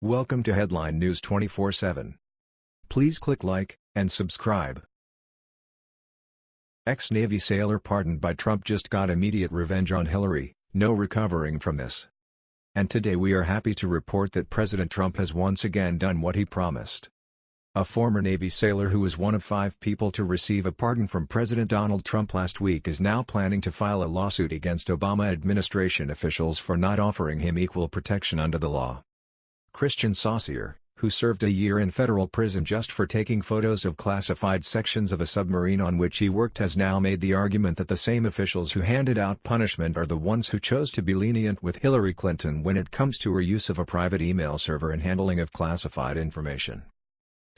Welcome to Headline News 24/7. Please click like and subscribe. Ex-Navy sailor pardoned by Trump just got immediate revenge on Hillary, no recovering from this. And today we are happy to report that President Trump has once again done what he promised. A former Navy sailor who was one of five people to receive a pardon from President Donald Trump last week is now planning to file a lawsuit against Obama administration officials for not offering him equal protection under the law. Christian Saucier, who served a year in federal prison just for taking photos of classified sections of a submarine on which he worked has now made the argument that the same officials who handed out punishment are the ones who chose to be lenient with Hillary Clinton when it comes to her use of a private email server and handling of classified information.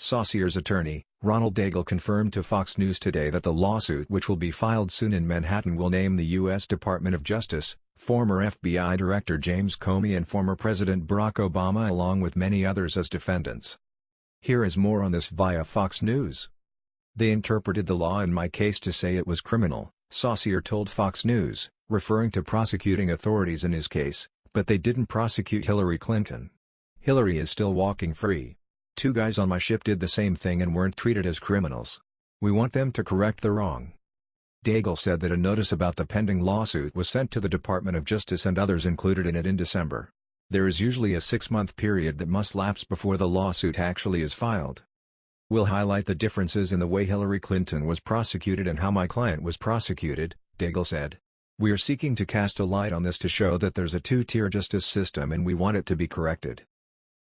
Saucier's attorney, Ronald Daigle confirmed to Fox News today that the lawsuit which will be filed soon in Manhattan will name the U.S. Department of Justice, former FBI Director James Comey and former President Barack Obama along with many others as defendants. Here is more on this via Fox News. They interpreted the law in my case to say it was criminal, Saucier told Fox News, referring to prosecuting authorities in his case, but they didn't prosecute Hillary Clinton. Hillary is still walking free. Two guys on my ship did the same thing and weren't treated as criminals. We want them to correct the wrong. Daigle said that a notice about the pending lawsuit was sent to the Department of Justice and others included in it in December. There is usually a six-month period that must lapse before the lawsuit actually is filed. We'll highlight the differences in the way Hillary Clinton was prosecuted and how my client was prosecuted, Daigle said. We are seeking to cast a light on this to show that there's a two-tier justice system and we want it to be corrected.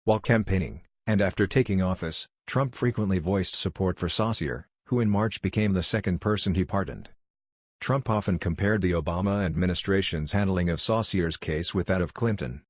While campaigning, and after taking office, Trump frequently voiced support for Saucier, who in March became the second person he pardoned. Trump often compared the Obama administration's handling of Saucier's case with that of Clinton.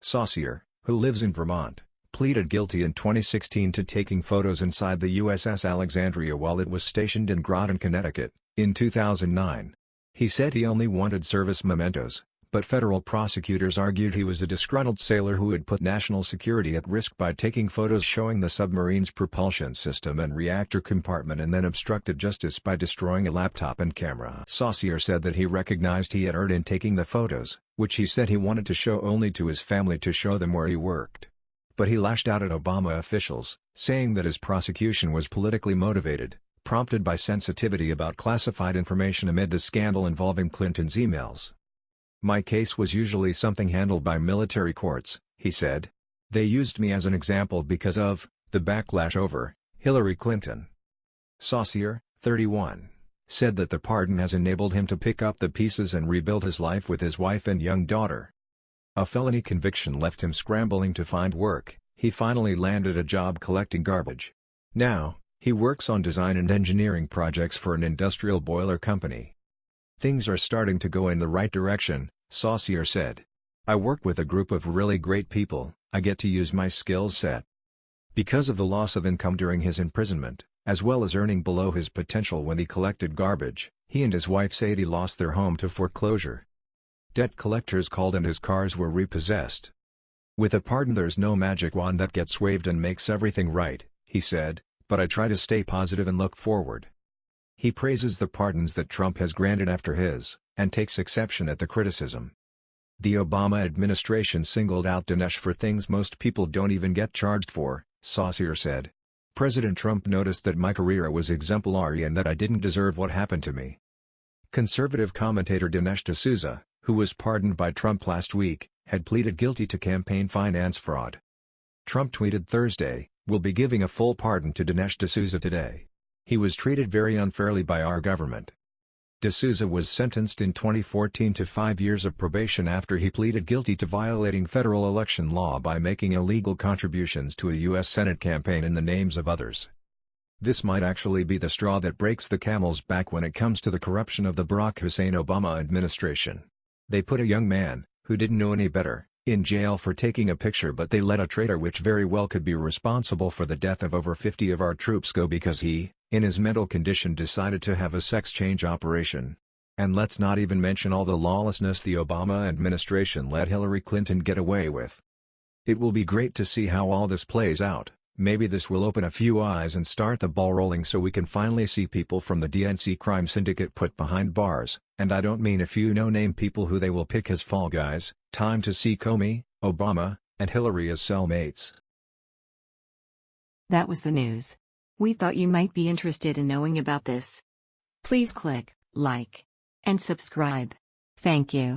Saucier, who lives in Vermont, pleaded guilty in 2016 to taking photos inside the USS Alexandria while it was stationed in Groton, Connecticut, in 2009. He said he only wanted service mementos, but federal prosecutors argued he was a disgruntled sailor who had put national security at risk by taking photos showing the submarine's propulsion system and reactor compartment and then obstructed justice by destroying a laptop and camera. Saucier said that he recognized he had erred in taking the photos, which he said he wanted to show only to his family to show them where he worked. But he lashed out at Obama officials, saying that his prosecution was politically motivated, prompted by sensitivity about classified information amid the scandal involving Clinton's emails. My case was usually something handled by military courts, he said. They used me as an example because of, the backlash over, Hillary Clinton. Saucier, 31, said that the pardon has enabled him to pick up the pieces and rebuild his life with his wife and young daughter. A felony conviction left him scrambling to find work, he finally landed a job collecting garbage. Now, he works on design and engineering projects for an industrial boiler company. Things are starting to go in the right direction, Saucier said. I work with a group of really great people, I get to use my skills set. Because of the loss of income during his imprisonment, as well as earning below his potential when he collected garbage, he and his wife Sadie lost their home to foreclosure. Debt collectors called and his cars were repossessed. With a pardon there's no magic wand that gets waved and makes everything right, he said, but I try to stay positive and look forward. He praises the pardons that Trump has granted after his, and takes exception at the criticism. The Obama administration singled out Dinesh for things most people don't even get charged for, Saucier said. President Trump noticed that my career was exemplary and that I didn't deserve what happened to me. Conservative commentator Dinesh D'Souza, who was pardoned by Trump last week, had pleaded guilty to campaign finance fraud. Trump tweeted Thursday, We'll be giving a full pardon to Dinesh D'Souza today. He was treated very unfairly by our government. D'Souza was sentenced in 2014 to five years of probation after he pleaded guilty to violating federal election law by making illegal contributions to a U.S. Senate campaign in the names of others. This might actually be the straw that breaks the camel's back when it comes to the corruption of the Barack Hussein Obama administration. They put a young man, who didn't know any better, in jail for taking a picture but they let a traitor which very well could be responsible for the death of over 50 of our troops go because he, in his mental condition decided to have a sex change operation. And let's not even mention all the lawlessness the Obama administration let Hillary Clinton get away with. It will be great to see how all this plays out, maybe this will open a few eyes and start the ball rolling so we can finally see people from the DNC crime syndicate put behind bars, and I don't mean a few no-name people who they will pick as fall guys, time to see Comey, Obama, and Hillary as cellmates. That was the news. We thought you might be interested in knowing about this. Please click like and subscribe. Thank you.